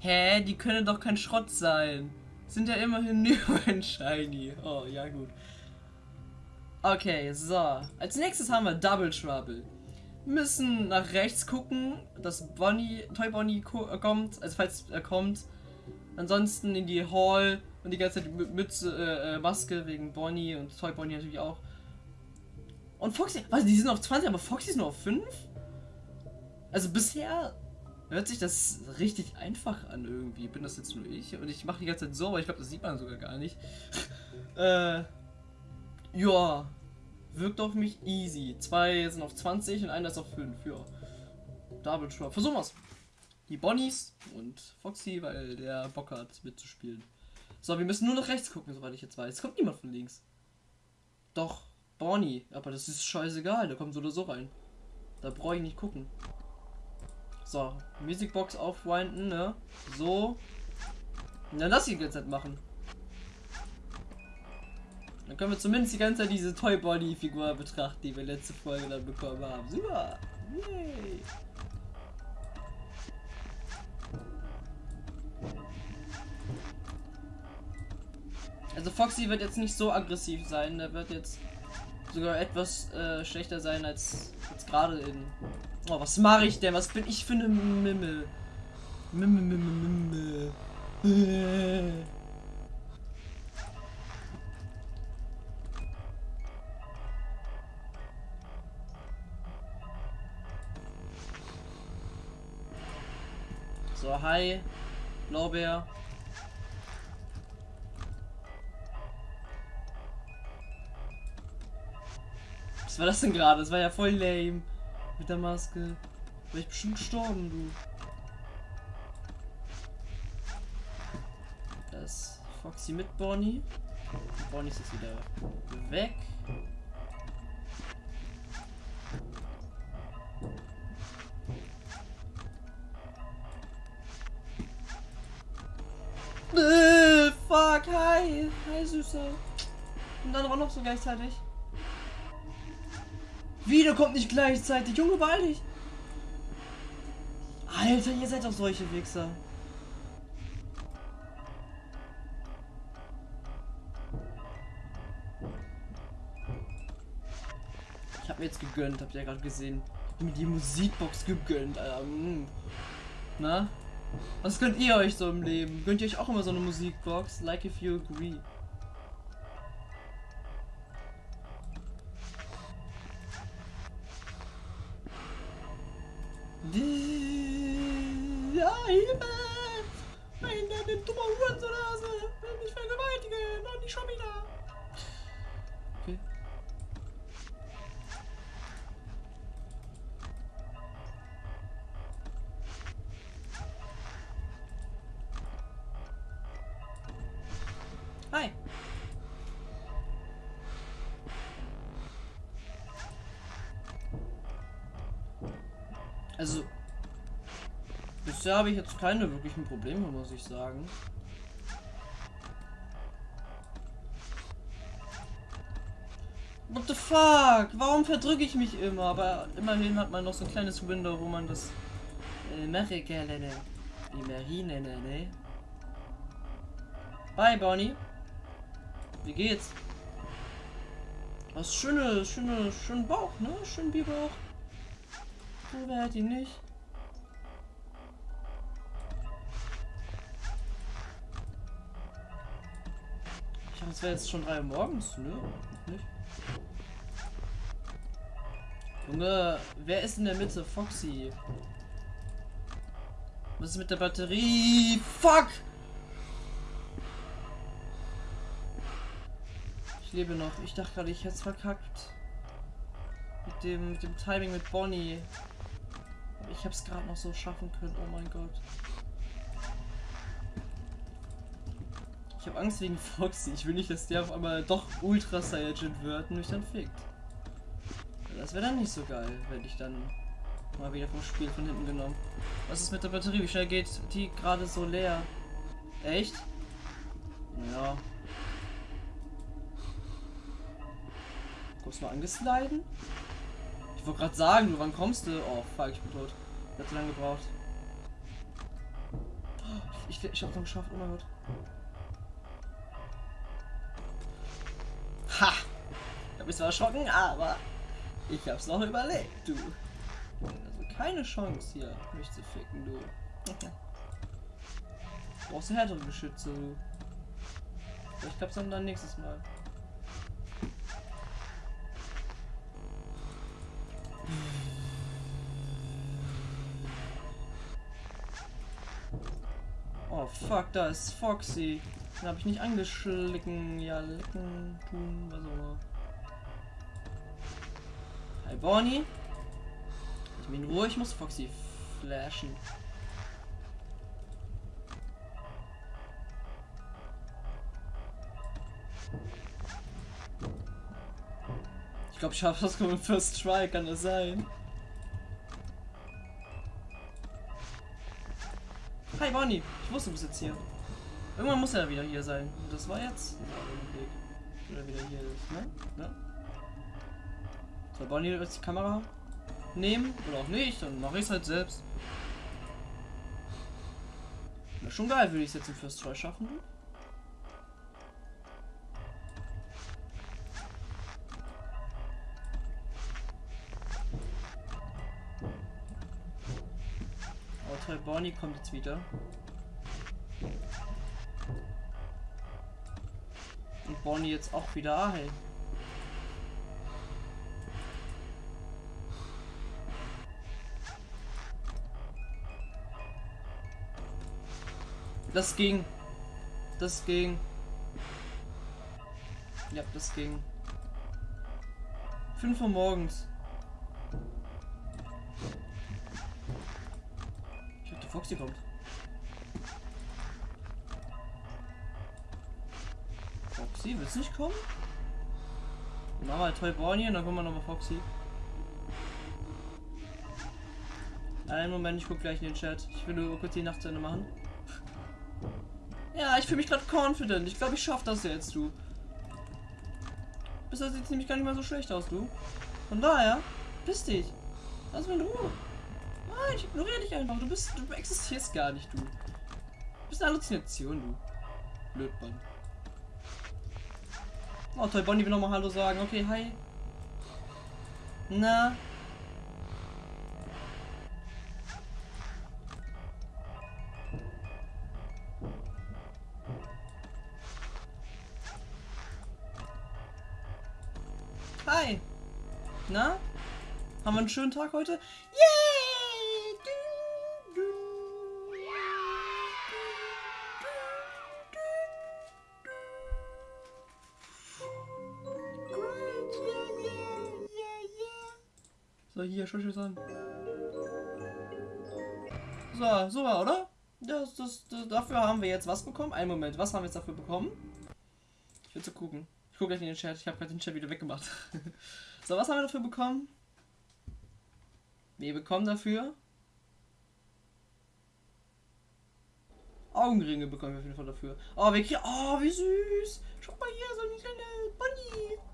Hä, die können doch kein Schrott sein. Sind ja immerhin nur ein Shiny. Oh, ja gut. Okay, so. Als nächstes haben wir Double Trouble. Müssen nach rechts gucken, dass Bonnie, Toy Bonnie äh, kommt, also falls er kommt. Ansonsten in die Hall und die ganze Zeit Mütze, äh, äh, Maske wegen Bonnie und Toy Bonnie natürlich auch. Und Foxy, was, die sind auf 20, aber Foxy ist nur auf 5? Also bisher hört sich das richtig einfach an irgendwie. Bin das jetzt nur ich? Und ich mache die ganze Zeit so, aber ich glaube, das sieht man sogar gar nicht. äh, ja, wirkt auf mich easy. Zwei sind auf 20 und einer ist auf 5. Ja, Double Trap. Versuchen wir's. Die Bonnies und Foxy, weil der Bock hat mitzuspielen. So, wir müssen nur nach rechts gucken, soweit ich jetzt weiß. Es kommt niemand von links. Doch, Bonnie. Aber das ist scheißegal, der kommt so oder so rein. Da brauche ich nicht gucken. So, Musicbox aufwinden, ne? So. Und dann lass die ganze Zeit machen. Dann können wir zumindest die ganze Zeit diese Toy Body Figur betrachten, die wir letzte Folge dann bekommen haben. Super! Yay! Also Foxy wird jetzt nicht so aggressiv sein, der wird jetzt sogar etwas äh, schlechter sein als, als gerade in Oh, was mache ich denn? Was bin ich für eine Mimmel? Mimmel, Mimmel, Mimmel. So, hi. Blaubeer. Was war das denn gerade? Das war ja voll lame. Mit der Maske. Wäre ich bestimmt gestorben, du. Das Foxy mit Bonnie. Bonnie ist jetzt wieder weg. Äh, fuck, hi. Hi, Süßer. Und dann auch noch so gleichzeitig. Wieder kommt nicht gleichzeitig. Junge, beeil dich. Alter, ihr seid doch solche Wichser. Ich hab mir jetzt gegönnt, habt ihr ja gerade gesehen. Ich mir die Musikbox gegönnt, Alter. Mm. Na? Was gönnt ihr euch so im Leben? Gönnt ihr euch auch immer so eine Musikbox? Like if you agree. Ja, Hilfe! Nein, der, der dumme Hurensohnase will mich vergewaltigen und nicht schon wieder. Okay. Hi. Also, bisher habe ich jetzt keine wirklichen Probleme, muss ich sagen. What the fuck? Warum verdrücke ich mich immer? Aber immerhin hat man noch so ein kleines Window, wo man das äh, mache gerne. Immerhin, ne? Bye, Bonnie. Wie geht's? Was schöne, schöne, schön Bauch, ne? Schön Bierbauch. Wer hat ihn nicht? Ich dachte, es wäre jetzt schon 3 Uhr morgens. Nö, nicht. Junge, wer ist in der Mitte? Foxy. Was ist mit der Batterie? Fuck! Ich lebe noch. Ich dachte gerade, ich hätte es verkackt. Mit dem, mit dem Timing mit Bonnie. Ich habe es gerade noch so schaffen können. Oh mein Gott. Ich habe Angst wegen Foxy. Ich will nicht, dass der auf einmal doch Ultra Saiyajin wird und mich dann fickt. Das wäre dann nicht so geil, wenn ich dann mal wieder vom Spiel von hinten genommen. Was ist mit der Batterie? Wie schnell geht die gerade so leer? Echt? Ja. Kommst du mal angesliden? Ich wollte gerade sagen, wann kommst du? Oh, fuck, ich bin tot. Hat zu lange gebraucht. ich, ich hab's noch geschafft. Oh mein Gott. Ich hab mich zwar erschrocken, aber ich hab's noch überlebt, du. Also keine Chance hier, mich zu ficken, du. Du brauchst härtere Geschütze, du. Ich glaub's dann nächstes Mal. Oh fuck, da ist Foxy. Den habe ich nicht angeschlicken. Ja, lecken, tun, was auch immer. Hi Bonnie. Ich bin in Ruhe, ich muss Foxy flashen. Ich glaube, ich habe das mit First Try, kann das sein? Hi Bonnie, ich wusste, du bist jetzt hier. Irgendwann muss er wieder hier sein. Und das war jetzt Oder wieder hier ist, ne? ne? Soll Bonnie jetzt die Kamera nehmen? Oder auch nicht? Dann mache ich es halt selbst. Wäre schon geil, würde ich es jetzt im First Try schaffen. toll, Bonnie kommt jetzt wieder. Und Bonnie jetzt auch wieder. Ah, hey. Das ging. Das ging. Ja, das ging. 5 Uhr morgens. Foxy kommt. Foxy, willst du nicht kommen? Machen wir Toy Bonnie und dann kommen wir nochmal Foxy. Einen Moment, ich guck gleich in den Chat. Ich will nur kurz die Nacht zu Ende machen. Ja, ich fühle mich gerade confident. Ich glaube, ich schaffe das jetzt, du. Bisher sieht es nämlich gar nicht mal so schlecht aus, du. Von daher, piss dich. Lass mich in Ruhe. Nein, ich ignoriere dich einfach. Du bist, du existierst gar nicht, du. Du bist eine Halluzination, du. Blödmann. Oh, toll, Bonnie will nochmal Hallo sagen. Okay, hi. Na? Hi. Na? Haben wir einen schönen Tag heute? Yay! So, hier, schau an. So, so, oder? Das, das, das, dafür haben wir jetzt was bekommen. Einen Moment, was haben wir jetzt dafür bekommen? Ich will zu gucken. Ich gucke gleich in den Chat. Ich habe gerade den Chat wieder weggemacht. so, was haben wir dafür bekommen? Wir bekommen dafür Augenringe bekommen wir auf jeden Fall dafür. Oh, wir kriegen. Oh, wie süß. Schau mal hier, so eine kleine Bunny.